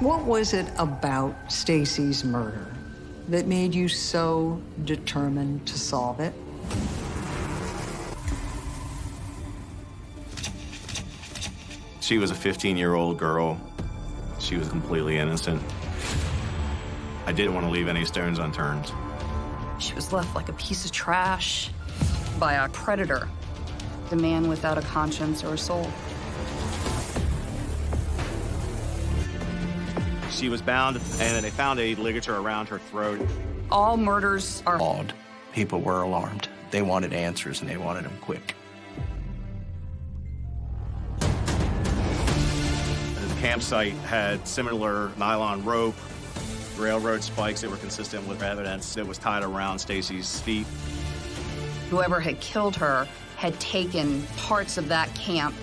What was it about Stacy's murder that made you so determined to solve it? She was a 15-year-old girl. She was completely innocent. I didn't want to leave any stones unturned. She was left like a piece of trash by a predator, the man without a conscience or a soul. She was bound, and they found a ligature around her throat. All murders are Odd. People were alarmed. They wanted answers, and they wanted them quick. The campsite had similar nylon rope, railroad spikes that were consistent with evidence that was tied around Stacy's feet. Whoever had killed her had taken parts of that camp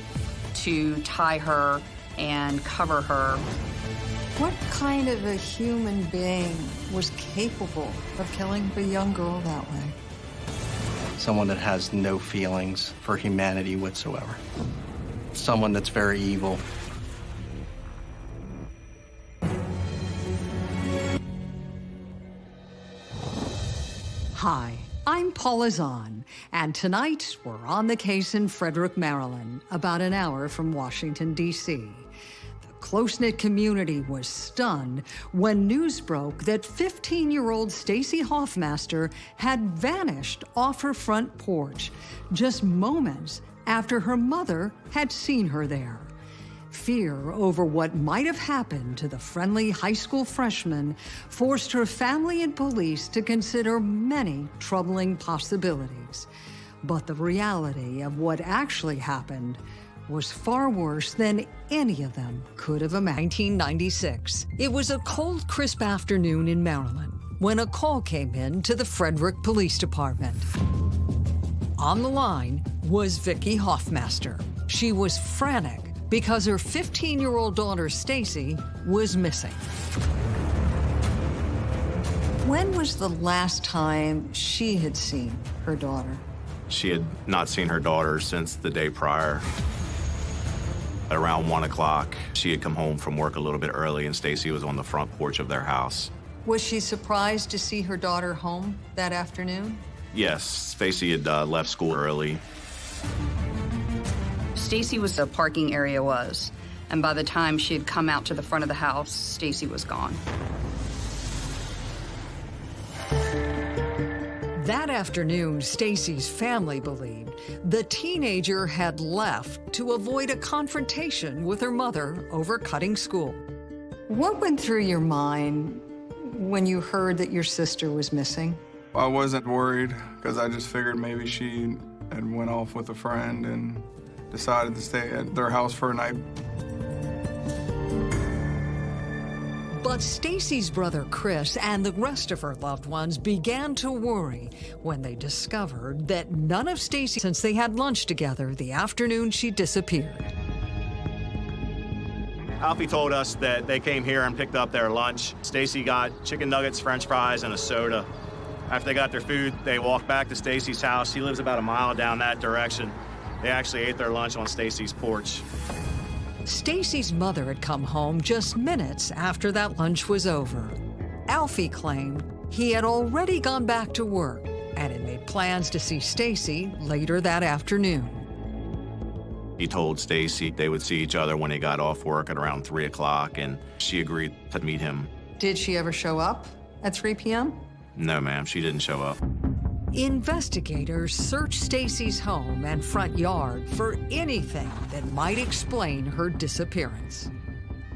to tie her and cover her. What kind of a human being was capable of killing a young girl that way? Someone that has no feelings for humanity whatsoever. Someone that's very evil. Hi, I'm Paula Zahn, and tonight we're on the case in Frederick, Maryland, about an hour from Washington, D.C. Close-knit community was stunned when news broke that 15-year-old Stacy Hoffmaster had vanished off her front porch just moments after her mother had seen her there. Fear over what might have happened to the friendly high school freshman forced her family and police to consider many troubling possibilities. But the reality of what actually happened was far worse than any of them could have imagined. 1996. It was a cold, crisp afternoon in Maryland when a call came in to the Frederick Police Department. On the line was Vicki Hoffmaster. She was frantic because her 15-year-old daughter, Stacy, was missing. When was the last time she had seen her daughter? She had not seen her daughter since the day prior. Around 1 o'clock, she had come home from work a little bit early, and Stacy was on the front porch of their house. Was she surprised to see her daughter home that afternoon? Yes, Stacy had uh, left school early. Stacy was the parking area was, and by the time she had come out to the front of the house, Stacy was gone. That afternoon, Stacy's family believed the teenager had left to avoid a confrontation with her mother over cutting school. What went through your mind when you heard that your sister was missing? I wasn't worried because I just figured maybe she had went off with a friend and decided to stay at their house for a night. But Stacy's brother Chris and the rest of her loved ones began to worry when they discovered that none of Stacy since they had lunch together the afternoon she disappeared. Alfie told us that they came here and picked up their lunch. Stacy got chicken nuggets, french fries, and a soda. After they got their food, they walked back to Stacy's house. He lives about a mile down that direction. They actually ate their lunch on Stacy's porch. Stacy's mother had come home just minutes after that lunch was over. Alfie claimed he had already gone back to work and had made plans to see Stacy later that afternoon. He told Stacy they would see each other when he got off work at around 3 o'clock, and she agreed to meet him. Did she ever show up at 3 p.m.? No, ma'am, she didn't show up. Investigators searched Stacy's home and front yard for anything that might explain her disappearance.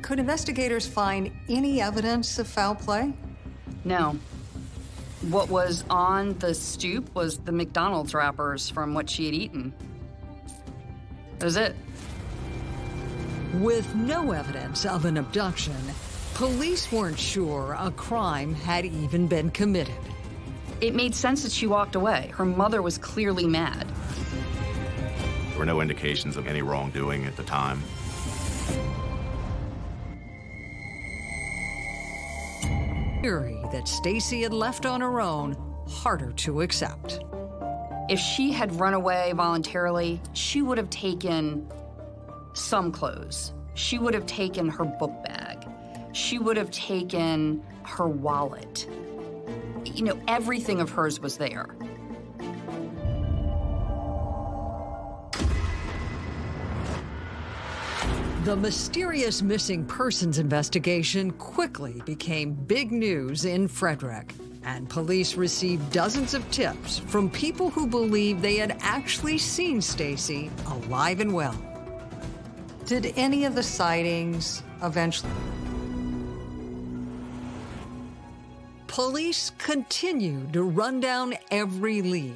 Could investigators find any evidence of foul play? No. What was on the stoop was the McDonald's wrappers from what she had eaten. That was it. With no evidence of an abduction, police weren't sure a crime had even been committed. It made sense that she walked away. Her mother was clearly mad. There were no indications of any wrongdoing at the time. Theory that Stacy had left on her own harder to accept. If she had run away voluntarily, she would have taken some clothes. She would have taken her book bag. she would have taken her wallet. You know, everything of hers was there. The mysterious missing persons investigation quickly became big news in Frederick, and police received dozens of tips from people who believed they had actually seen Stacy alive and well. Did any of the sightings eventually? Police continued to run down every lead.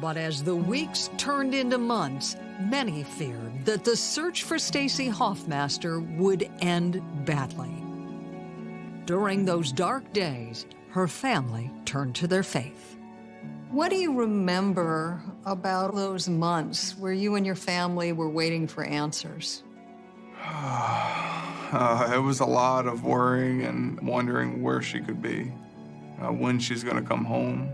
But as the weeks turned into months, many feared that the search for Stacy Hoffmaster would end badly. During those dark days, her family turned to their faith. What do you remember about those months where you and your family were waiting for answers? Uh, it was a lot of worrying and wondering where she could be, uh, when she's going to come home.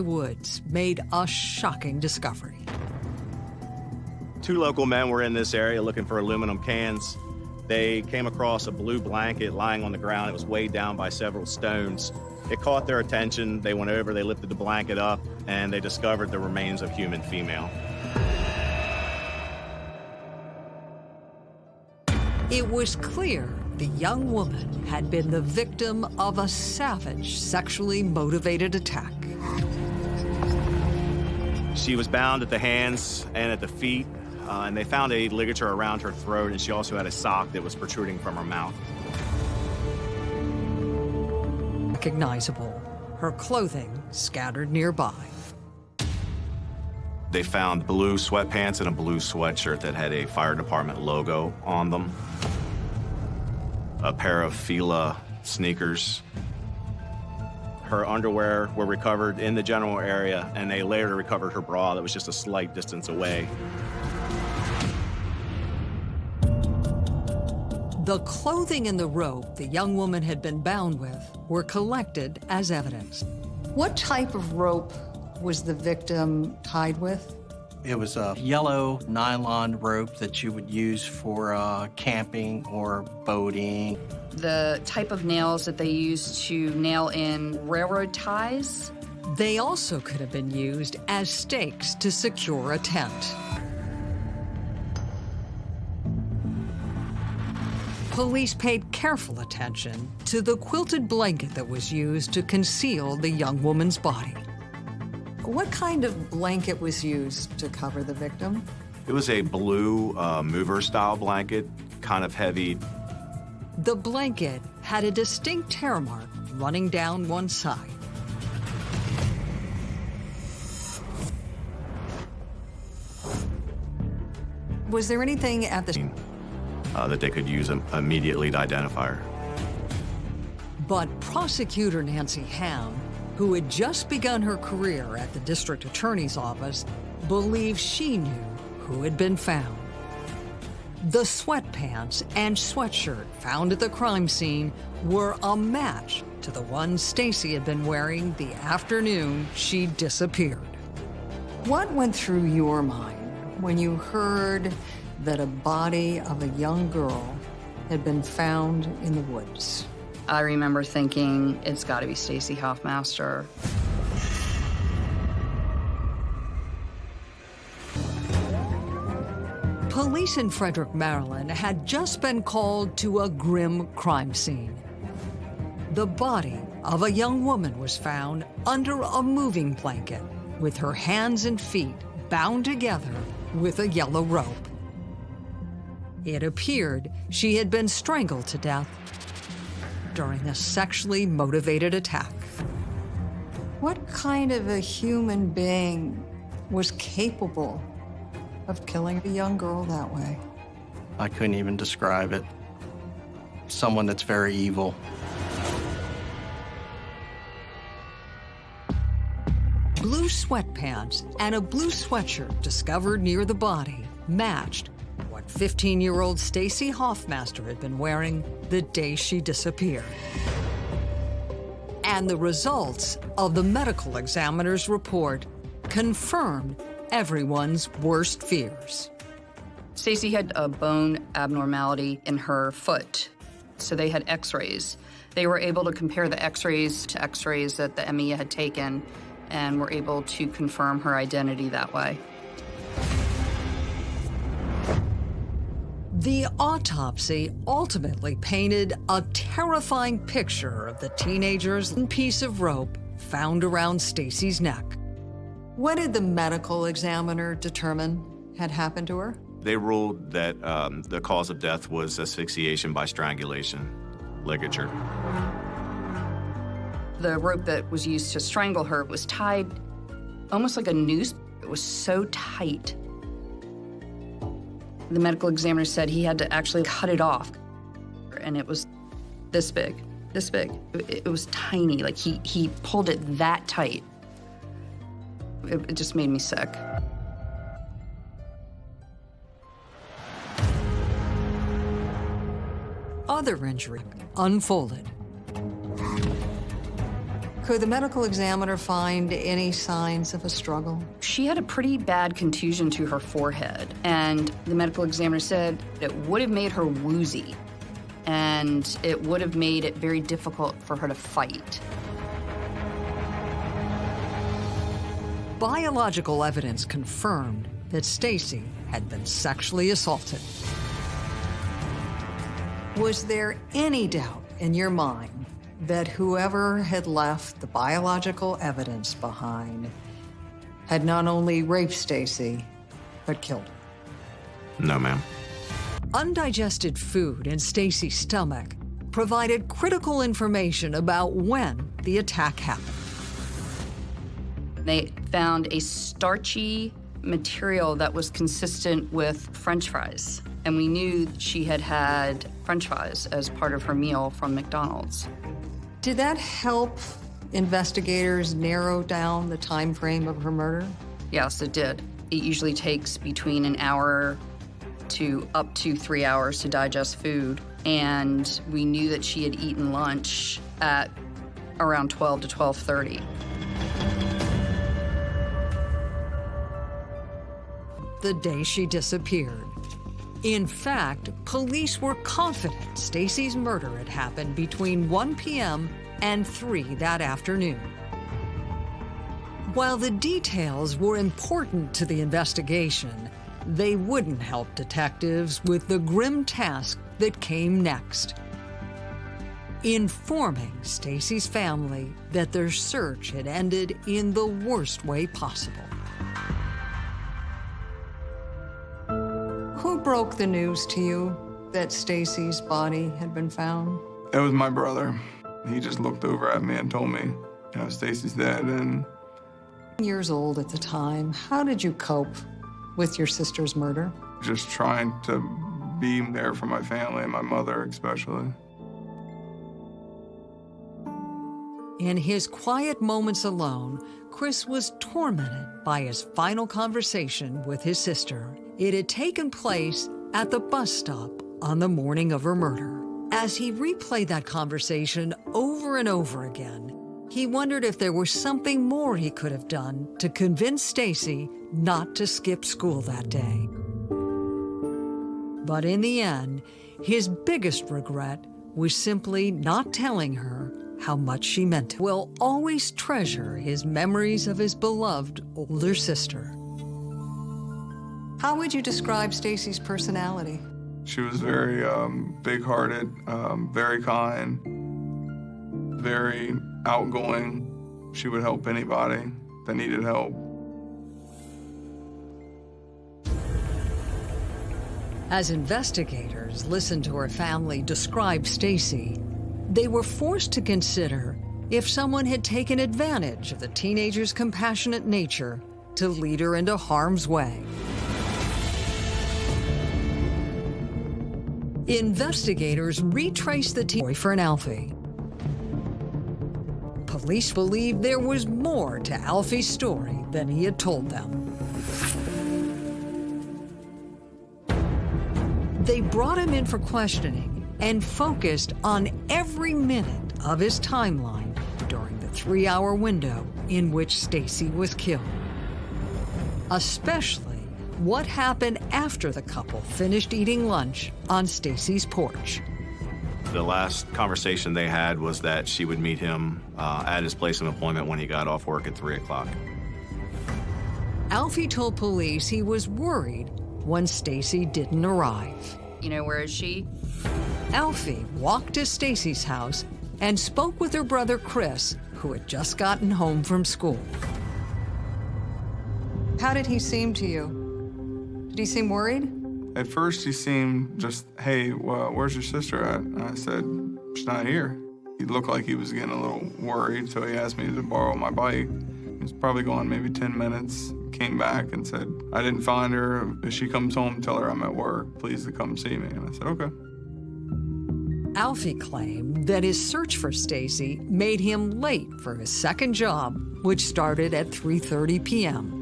Woods made a shocking discovery. Two local men were in this area looking for aluminum cans. They came across a blue blanket lying on the ground. It was weighed down by several stones. It caught their attention. They went over, they lifted the blanket up, and they discovered the remains of human female. It was clear the young woman had been the victim of a savage, sexually motivated attack. She was bound at the hands and at the feet, uh, and they found a ligature around her throat, and she also had a sock that was protruding from her mouth. Recognizable, her clothing scattered nearby. They found blue sweatpants and a blue sweatshirt that had a fire department logo on them, a pair of Fila sneakers, her underwear were recovered in the general area, and they later recovered her bra that was just a slight distance away. The clothing and the rope the young woman had been bound with were collected as evidence. What type of rope was the victim tied with? It was a yellow nylon rope that you would use for uh, camping or boating the type of nails that they used to nail in railroad ties. They also could have been used as stakes to secure a tent. Police paid careful attention to the quilted blanket that was used to conceal the young woman's body. What kind of blanket was used to cover the victim? It was a blue uh, mover-style blanket, kind of heavy, the blanket had a distinct tear mark running down one side. Was there anything at the uh, that they could use immediately to identify her? But prosecutor Nancy Ham, who had just begun her career at the district attorney's office, believed she knew who had been found. The sweatpants and sweatshirt found at the crime scene were a match to the one Stacy had been wearing the afternoon she disappeared. What went through your mind when you heard that a body of a young girl had been found in the woods? I remember thinking, it's got to be Stacy Hoffmaster. Police in Frederick, Maryland had just been called to a grim crime scene. The body of a young woman was found under a moving blanket with her hands and feet bound together with a yellow rope. It appeared she had been strangled to death during a sexually motivated attack. What kind of a human being was capable of killing a young girl that way. I couldn't even describe it. Someone that's very evil. Blue sweatpants and a blue sweatshirt discovered near the body matched what 15-year-old Stacy Hoffmaster had been wearing the day she disappeared. And the results of the medical examiner's report confirmed everyone's worst fears. Stacy had a bone abnormality in her foot, so they had x-rays. They were able to compare the x-rays to x-rays that the MEA had taken and were able to confirm her identity that way. The autopsy ultimately painted a terrifying picture of the teenager's piece of rope found around Stacy's neck. What did the medical examiner determine had happened to her? They ruled that um, the cause of death was asphyxiation by strangulation, ligature. The rope that was used to strangle her was tied almost like a noose. It was so tight. The medical examiner said he had to actually cut it off. And it was this big, this big. It, it was tiny, like he, he pulled it that tight. It, it just made me sick. Other injury unfolded. Could the medical examiner find any signs of a struggle? She had a pretty bad contusion to her forehead, and the medical examiner said it would have made her woozy, and it would have made it very difficult for her to fight. Biological evidence confirmed that Stacy had been sexually assaulted. Was there any doubt in your mind that whoever had left the biological evidence behind had not only raped Stacy, but killed her? No, ma'am. Undigested food in Stacy's stomach provided critical information about when the attack happened. They found a starchy material that was consistent with french fries. And we knew she had had french fries as part of her meal from McDonald's. Did that help investigators narrow down the time frame of her murder? Yes, it did. It usually takes between an hour to up to three hours to digest food. And we knew that she had eaten lunch at around 12 to 12.30. The day she disappeared. In fact, police were confident Stacy's murder had happened between 1 p.m. and 3 that afternoon. While the details were important to the investigation, they wouldn't help detectives with the grim task that came next. Informing Stacy's family that their search had ended in the worst way possible. Broke the news to you that Stacy's body had been found? It was my brother. He just looked over at me and told me, you know, Stacy's dead. And Years old at the time, how did you cope with your sister's murder? just trying to be there for my family and my mother, especially. In his quiet moments alone, Chris was tormented by his final conversation with his sister. It had taken place at the bus stop on the morning of her murder. As he replayed that conversation over and over again, he wondered if there was something more he could have done to convince Stacy not to skip school that day. But in the end, his biggest regret was simply not telling her how much she meant to. Will always treasure his memories of his beloved older sister. How would you describe Stacy's personality? She was very um, big-hearted, um, very kind, very outgoing. She would help anybody that needed help. As investigators listened to her family describe Stacy, they were forced to consider if someone had taken advantage of the teenager's compassionate nature to lead her into harm's way. Investigators retraced the teen boyfriend Alfie. Police believe there was more to Alfie's story than he had told them. They brought him in for questioning and focused on every minute of his timeline during the three-hour window in which Stacy was killed. especially what happened after the couple finished eating lunch on Stacy's porch. The last conversation they had was that she would meet him uh, at his place of employment when he got off work at 3 o'clock. Alfie told police he was worried when Stacy didn't arrive. You know, where is she? Alfie walked to Stacy's house and spoke with her brother Chris, who had just gotten home from school. How did he seem to you? Did he seem worried? At first, he seemed just, hey, well, where's your sister at? And I said, she's not here. He looked like he was getting a little worried, so he asked me to borrow my bike. He was probably gone maybe 10 minutes, came back and said, I didn't find her. If she comes home, tell her I'm at work. Please to come see me. And I said, okay. Alfie claimed that his search for Stacy made him late for his second job, which started at 3.30 p.m.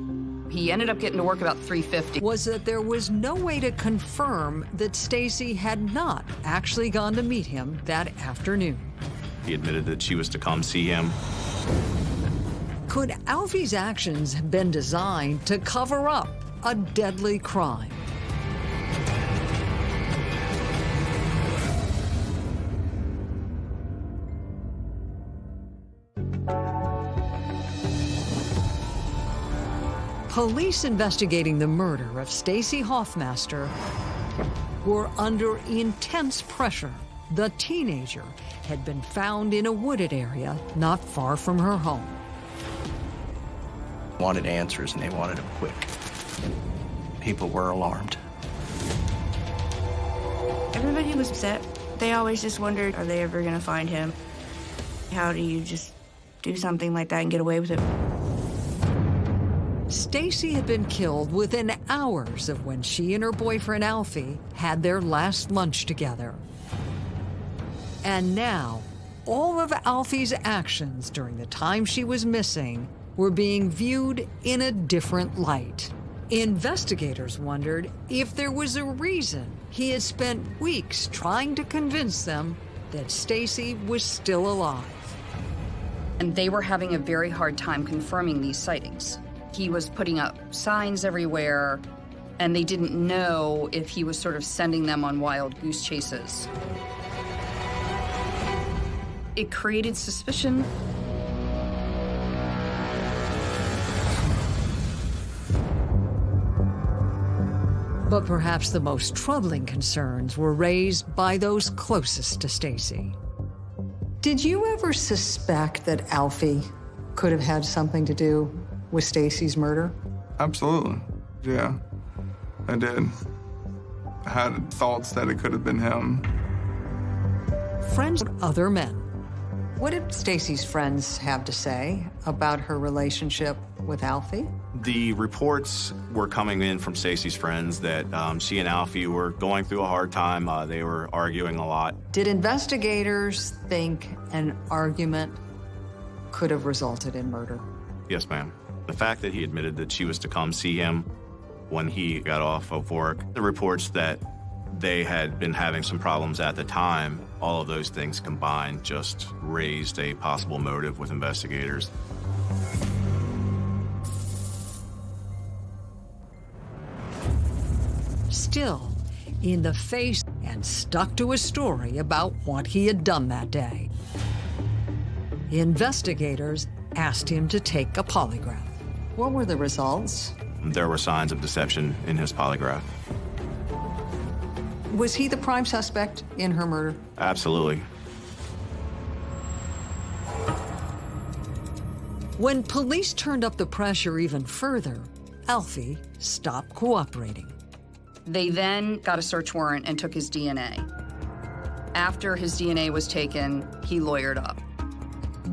He ended up getting to work about 3.50. Was that there was no way to confirm that Stacy had not actually gone to meet him that afternoon. He admitted that she was to come see him. Could Alfie's actions have been designed to cover up a deadly crime? Police investigating the murder of Stacy Hoffmaster were under intense pressure. The teenager had been found in a wooded area not far from her home. Wanted answers and they wanted them quick. People were alarmed. Everybody was upset. They always just wondered, are they ever gonna find him? How do you just do something like that and get away with it? Stacy had been killed within hours of when she and her boyfriend Alfie had their last lunch together. And now, all of Alfie's actions during the time she was missing were being viewed in a different light. Investigators wondered if there was a reason he had spent weeks trying to convince them that Stacy was still alive. And they were having a very hard time confirming these sightings. He was putting up signs everywhere, and they didn't know if he was sort of sending them on wild goose chases. It created suspicion. But perhaps the most troubling concerns were raised by those closest to Stacy. Did you ever suspect that Alfie could have had something to do with Stacy's murder? Absolutely. Yeah, I did. I had thoughts that it could have been him. Friends of other men. What did Stacy's friends have to say about her relationship with Alfie? The reports were coming in from Stacy's friends that um, she and Alfie were going through a hard time. Uh, they were arguing a lot. Did investigators think an argument could have resulted in murder? Yes, ma'am. The fact that he admitted that she was to come see him when he got off of work, the reports that they had been having some problems at the time, all of those things combined just raised a possible motive with investigators. Still, in the face and stuck to a story about what he had done that day. Investigators asked him to take a polygraph. What were the results? There were signs of deception in his polygraph. Was he the prime suspect in her murder? Absolutely. When police turned up the pressure even further, Alfie stopped cooperating. They then got a search warrant and took his DNA. After his DNA was taken, he lawyered up.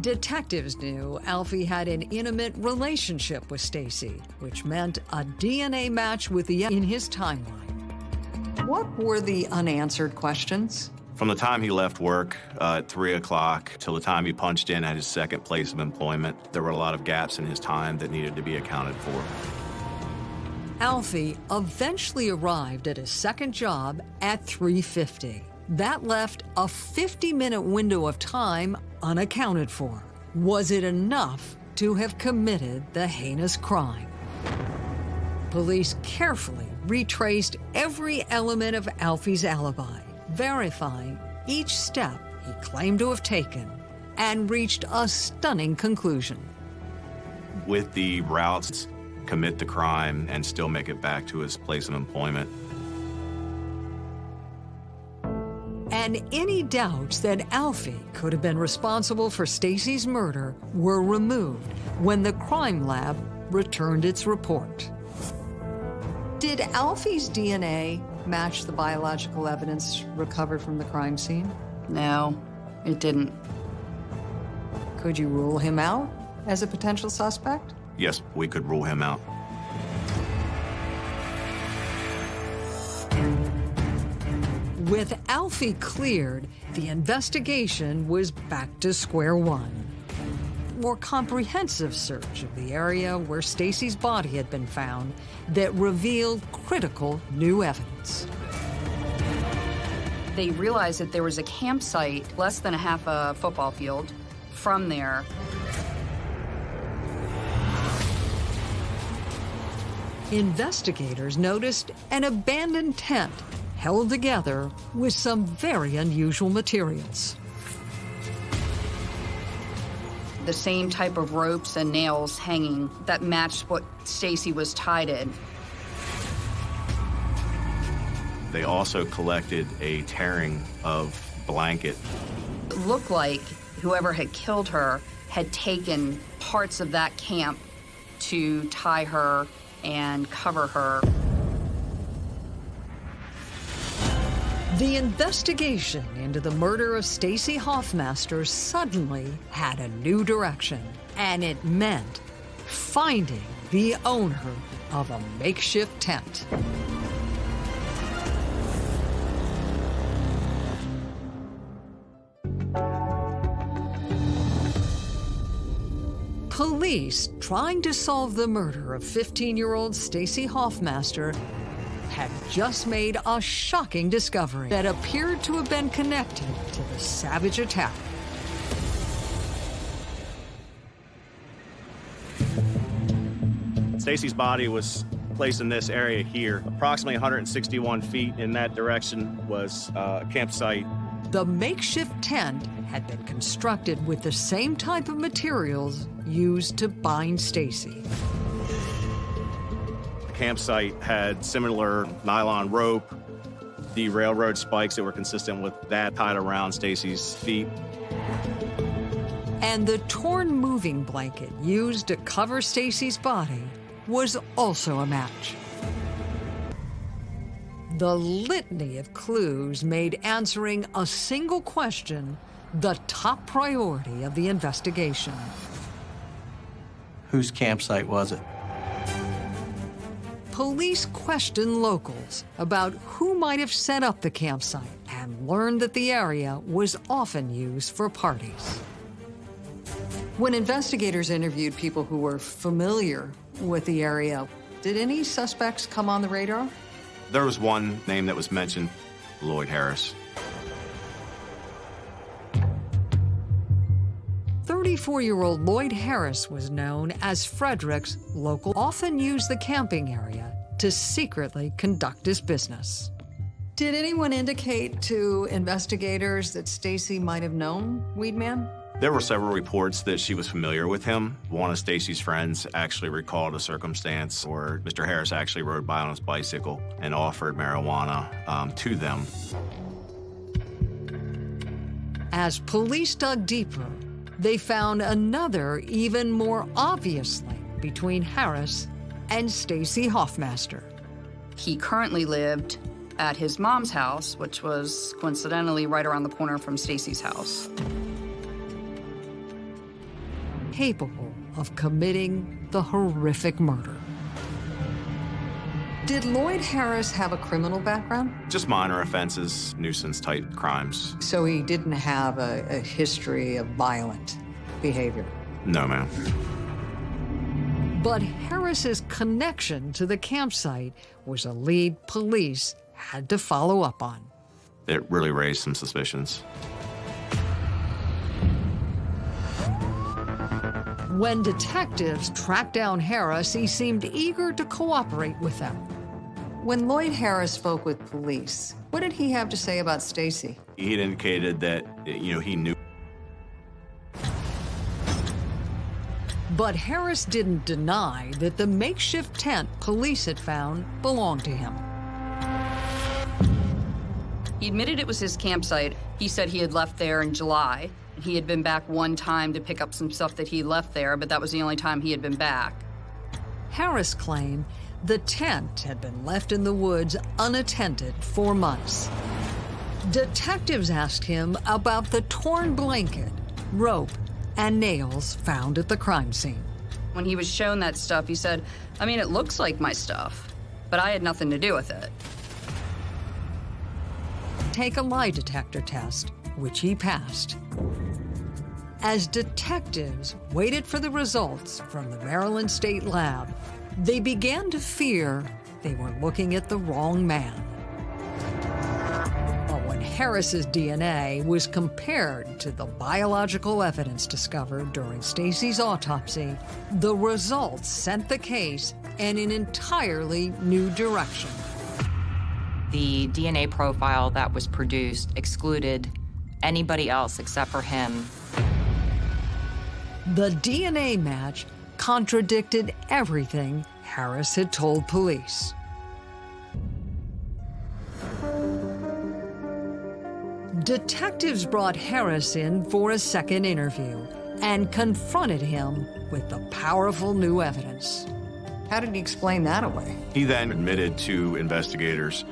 Detectives knew Alfie had an intimate relationship with Stacy, which meant a DNA match with the in his timeline. What were the unanswered questions? From the time he left work uh, at 3 o'clock till the time he punched in at his second place of employment, there were a lot of gaps in his time that needed to be accounted for. Alfie eventually arrived at his second job at 3.50. That left a 50-minute window of time unaccounted for. Was it enough to have committed the heinous crime? Police carefully retraced every element of Alfie's alibi, verifying each step he claimed to have taken, and reached a stunning conclusion. With the routes, commit the crime and still make it back to his place of employment. And any doubts that Alfie could have been responsible for Stacy's murder were removed when the crime lab returned its report. Did Alfie's DNA match the biological evidence recovered from the crime scene? No, it didn't. Could you rule him out as a potential suspect? Yes, we could rule him out. With Alfie cleared, the investigation was back to square one. More comprehensive search of the area where Stacy's body had been found that revealed critical new evidence. They realized that there was a campsite less than a half a football field from there. Investigators noticed an abandoned tent held together with some very unusual materials. The same type of ropes and nails hanging that matched what Stacy was tied in. They also collected a tearing of blanket. It looked like whoever had killed her had taken parts of that camp to tie her and cover her. The investigation into the murder of Stacy Hoffmaster suddenly had a new direction, and it meant finding the owner of a makeshift tent. Police trying to solve the murder of 15-year-old Stacy Hoffmaster had just made a shocking discovery that appeared to have been connected to the savage attack. Stacy's body was placed in this area here. Approximately 161 feet in that direction was uh, a campsite. The makeshift tent had been constructed with the same type of materials used to bind Stacy. The campsite had similar nylon rope, the railroad spikes that were consistent with that tied around Stacy's feet. And the torn moving blanket used to cover Stacy's body was also a match. The litany of clues made answering a single question the top priority of the investigation. Whose campsite was it? Police questioned locals about who might have set up the campsite and learned that the area was often used for parties. When investigators interviewed people who were familiar with the area, did any suspects come on the radar? There was one name that was mentioned, Lloyd Harris. 34-year-old Lloyd Harris was known as Frederick's local, often used the camping area to secretly conduct his business. Did anyone indicate to investigators that Stacy might have known Weedman? There were several reports that she was familiar with him. One of Stacy's friends actually recalled a circumstance where Mr. Harris actually rode by on his bicycle and offered marijuana um, to them. As police dug deeper, they found another, even more obvious link between Harris and Stacy Hoffmaster. He currently lived at his mom's house, which was coincidentally right around the corner from Stacy's house. Capable of committing the horrific murder. Did Lloyd Harris have a criminal background? Just minor offenses, nuisance-type crimes. So he didn't have a, a history of violent behavior? No, ma'am. But Harris's connection to the campsite was a lead police had to follow up on. It really raised some suspicions. When detectives tracked down Harris, he seemed eager to cooperate with them. When Lloyd Harris spoke with police, what did he have to say about Stacy? He had indicated that, you know, he knew But Harris didn't deny that the makeshift tent police had found belonged to him. He admitted it was his campsite. He said he had left there in July. He had been back one time to pick up some stuff that he left there, but that was the only time he had been back. Harris claimed the tent had been left in the woods unattended for months. Detectives asked him about the torn blanket, rope, and nails found at the crime scene. When he was shown that stuff, he said, I mean, it looks like my stuff, but I had nothing to do with it. Take a lie detector test, which he passed. As detectives waited for the results from the Maryland State Lab, they began to fear they were looking at the wrong man. But when Harris's DNA was compared to the biological evidence discovered during Stacy's autopsy, the results sent the case in an entirely new direction. The DNA profile that was produced excluded anybody else except for him. The DNA match contradicted everything Harris had told police. Detectives brought Harris in for a second interview and confronted him with the powerful new evidence. How did he explain that away? He then admitted to investigators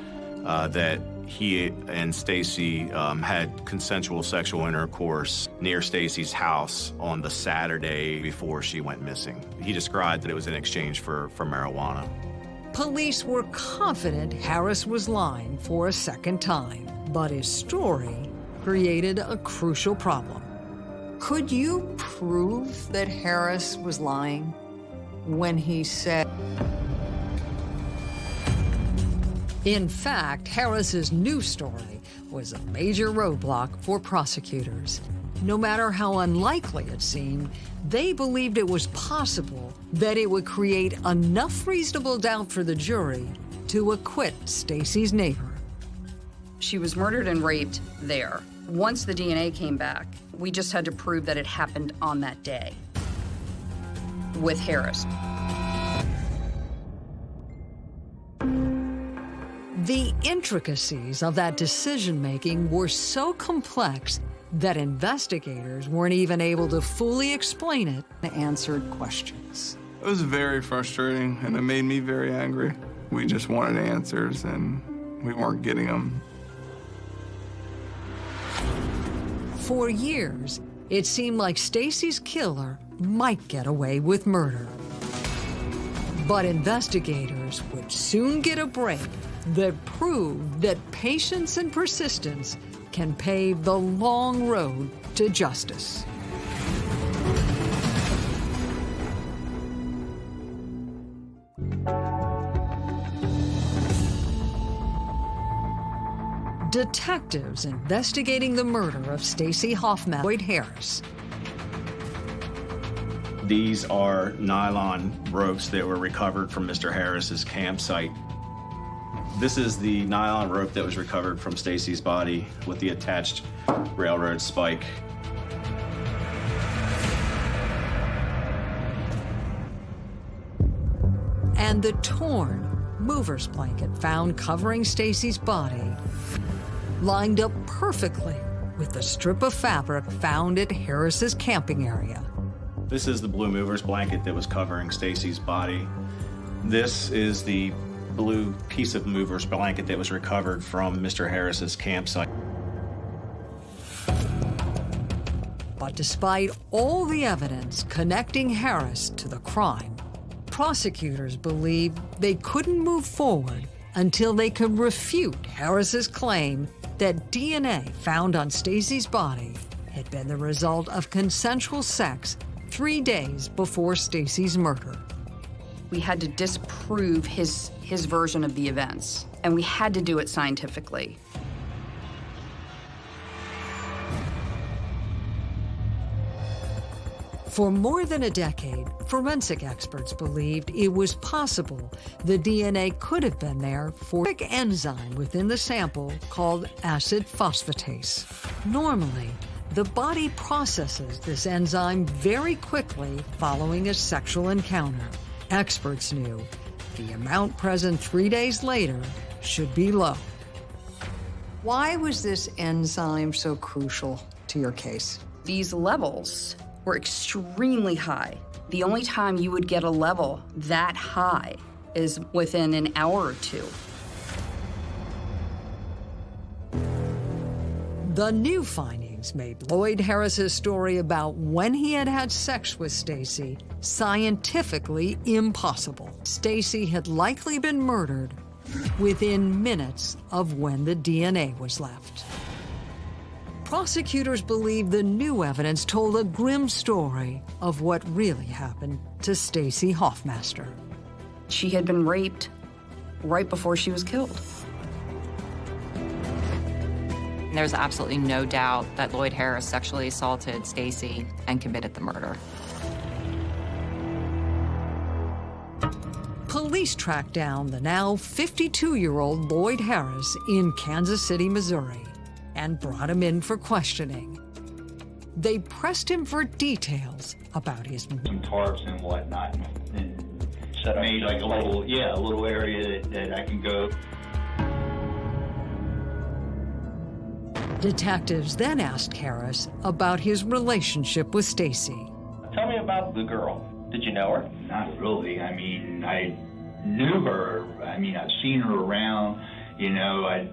uh, that he and Stacy um, had consensual sexual intercourse near Stacy's house on the Saturday before she went missing. He described that it was in exchange for, for marijuana. Police were confident Harris was lying for a second time. But his story created a crucial problem. Could you prove that Harris was lying when he said... In fact, Harris's new story was a major roadblock for prosecutors. No matter how unlikely it seemed, they believed it was possible that it would create enough reasonable doubt for the jury to acquit Stacy's neighbor. She was murdered and raped there. Once the DNA came back, we just had to prove that it happened on that day with Harris. Intricacies of that decision-making were so complex that investigators weren't even able to fully explain it to answered questions. It was very frustrating, and it made me very angry. We just wanted answers, and we weren't getting them. For years, it seemed like Stacy's killer might get away with murder. But investigators would soon get a break that prove that patience and persistence can pave the long road to justice. detectives investigating the murder of Stacy Hoffman Lloyd Harris. These are nylon ropes that were recovered from Mr. Harris's campsite. This is the nylon rope that was recovered from Stacy's body with the attached railroad spike. And the torn mover's blanket found covering Stacy's body lined up perfectly with the strip of fabric found at Harris's camping area. This is the blue mover's blanket that was covering Stacy's body. This is the blue piece of mover's blanket that was recovered from Mr. Harris's campsite. But despite all the evidence connecting Harris to the crime, prosecutors believe they couldn't move forward until they could refute Harris's claim that DNA found on Stacy's body had been the result of consensual sex three days before Stacy's murder. We had to disprove his, his version of the events, and we had to do it scientifically. For more than a decade, forensic experts believed it was possible the DNA could have been there for an enzyme within the sample called acid phosphatase. Normally, the body processes this enzyme very quickly following a sexual encounter. Experts knew the amount present three days later should be low. Why was this enzyme so crucial to your case? These levels were extremely high. The only time you would get a level that high is within an hour or two. The new made Lloyd Harris's story about when he had had sex with Stacy scientifically impossible. Stacy had likely been murdered within minutes of when the DNA was left. Prosecutors believe the new evidence told a grim story of what really happened to Stacy Hoffmaster. She had been raped right before she was killed. There's absolutely no doubt that Lloyd Harris sexually assaulted Stacy and committed the murder. Police tracked down the now 52-year-old Lloyd Harris in Kansas City, Missouri and brought him in for questioning. They pressed him for details about his... Some tarps and whatnot, and set up like a little, yeah, a little area that, that I can go. Detectives then asked Harris about his relationship with Stacy. Tell me about the girl. Did you know her? Not really. I mean, I knew her. I mean, I've seen her around. You know, I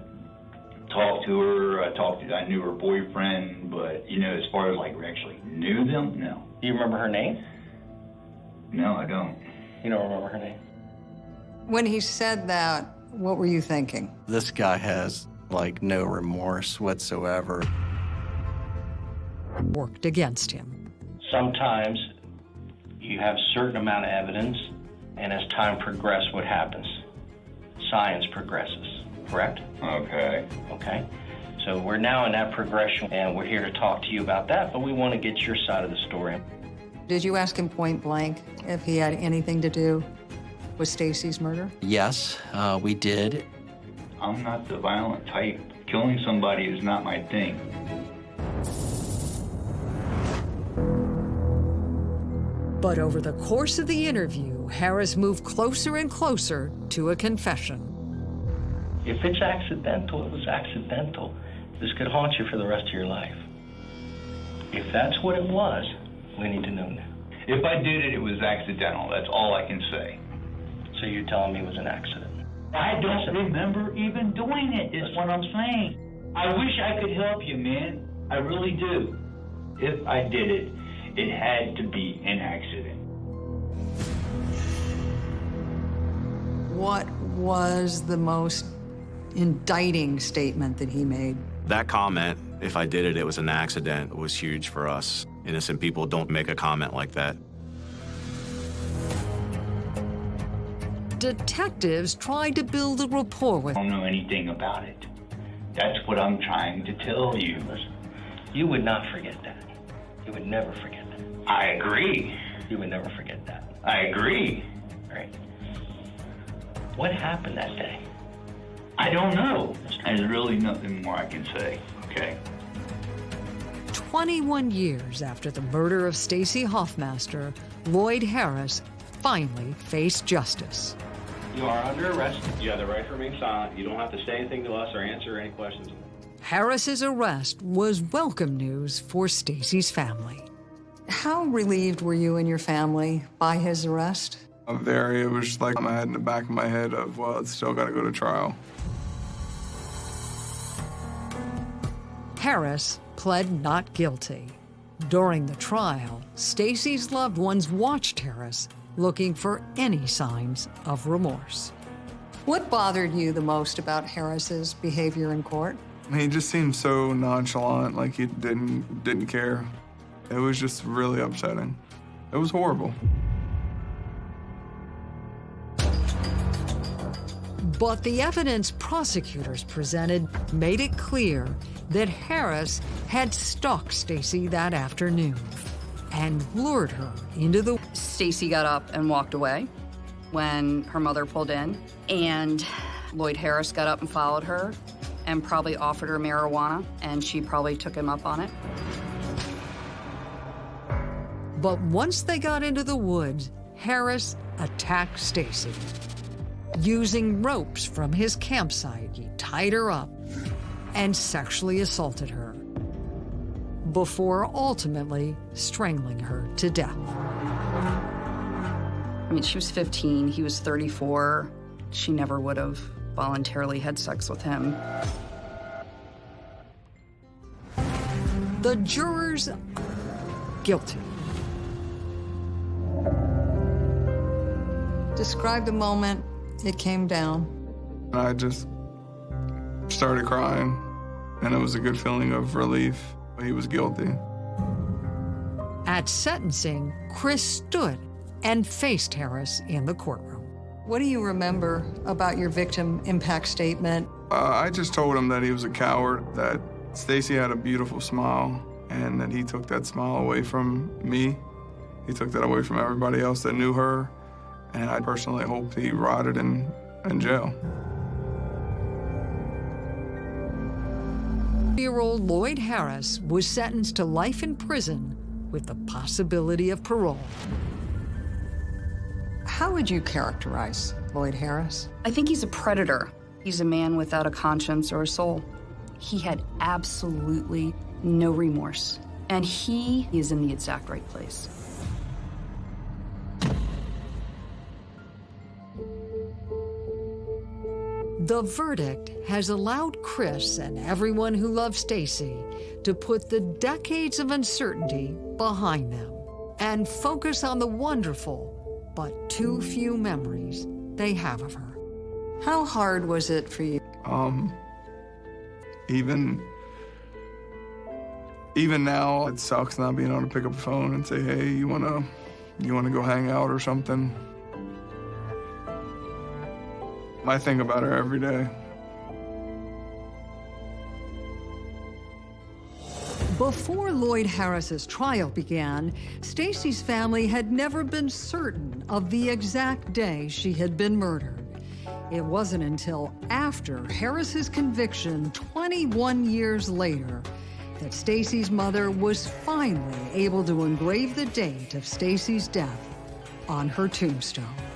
talked to her. I talked to, I knew her boyfriend, but you know, as far as like we actually knew them, no. Do you remember her name? No, I don't. You don't remember her name? When he said that, what were you thinking? This guy has like no remorse whatsoever. Worked against him. Sometimes you have a certain amount of evidence, and as time progresses, what happens? Science progresses, correct? Okay. Okay. So we're now in that progression, and we're here to talk to you about that, but we want to get your side of the story. Did you ask him point blank if he had anything to do with Stacy's murder? Yes, uh, we did. I'm not the violent type. Killing somebody is not my thing. But over the course of the interview, Harris moved closer and closer to a confession. If it's accidental, it was accidental. This could haunt you for the rest of your life. If that's what it was, we need to know now. If I did it, it was accidental. That's all I can say. So you're telling me it was an accident? I don't remember even doing it, is what I'm saying. I wish I could help you, man. I really do. If I did it, it had to be an accident. What was the most indicting statement that he made? That comment, if I did it, it was an accident, was huge for us. Innocent people don't make a comment like that. Detectives tried to build a rapport with I don't know anything about it. That's what I'm trying to tell you. Listen, you would not forget that. You would never forget that. I agree. You would never forget that. I agree. All right. What happened that day? I don't know. There's really nothing more I can say, okay? 21 years after the murder of Stacy Hoffmaster, Lloyd Harris finally faced justice. You are under arrest. You have the right to remain silent. You don't have to say anything to us or answer any questions. Harris's arrest was welcome news for Stacy's family. How relieved were you and your family by his arrest? I'm Very, it was just like I had in the back of my head of, well, it's still got to go to trial. Harris pled not guilty. During the trial, Stacy's loved ones watched Harris looking for any signs of remorse. What bothered you the most about Harris's behavior in court? He just seemed so nonchalant, like he didn't didn't care. It was just really upsetting. It was horrible. But the evidence prosecutors presented made it clear that Harris had stalked Stacy that afternoon. And lured her into the... Stacy got up and walked away when her mother pulled in, and Lloyd Harris got up and followed her and probably offered her marijuana, and she probably took him up on it. But once they got into the woods, Harris attacked Stacy. Using ropes from his campsite, he tied her up and sexually assaulted her before ultimately strangling her to death. I mean, she was 15, he was 34. She never would have voluntarily had sex with him. The jurors guilty. Describe the moment it came down. I just started crying, and it was a good feeling of relief. He was guilty. At sentencing, Chris stood and faced Harris in the courtroom. What do you remember about your victim impact statement? Uh, I just told him that he was a coward, that Stacy had a beautiful smile, and that he took that smile away from me. He took that away from everybody else that knew her, and I personally hope he rotted in, in jail. Year-old Lloyd Harris was sentenced to life in prison with the possibility of parole. How would you characterize Lloyd Harris? I think he's a predator. He's a man without a conscience or a soul. He had absolutely no remorse, and he is in the exact right place. The verdict has allowed Chris and everyone who loves Stacy to put the decades of uncertainty behind them and focus on the wonderful but too few memories they have of her. How hard was it for you? Um, even, even now, it sucks not being able to pick up a phone and say, hey, you wanna, you wanna go hang out or something? I think about her every day. Before Lloyd Harris's trial began, Stacy's family had never been certain of the exact day she had been murdered. It wasn't until after Harris's conviction 21 years later that Stacy's mother was finally able to engrave the date of Stacy's death on her tombstone.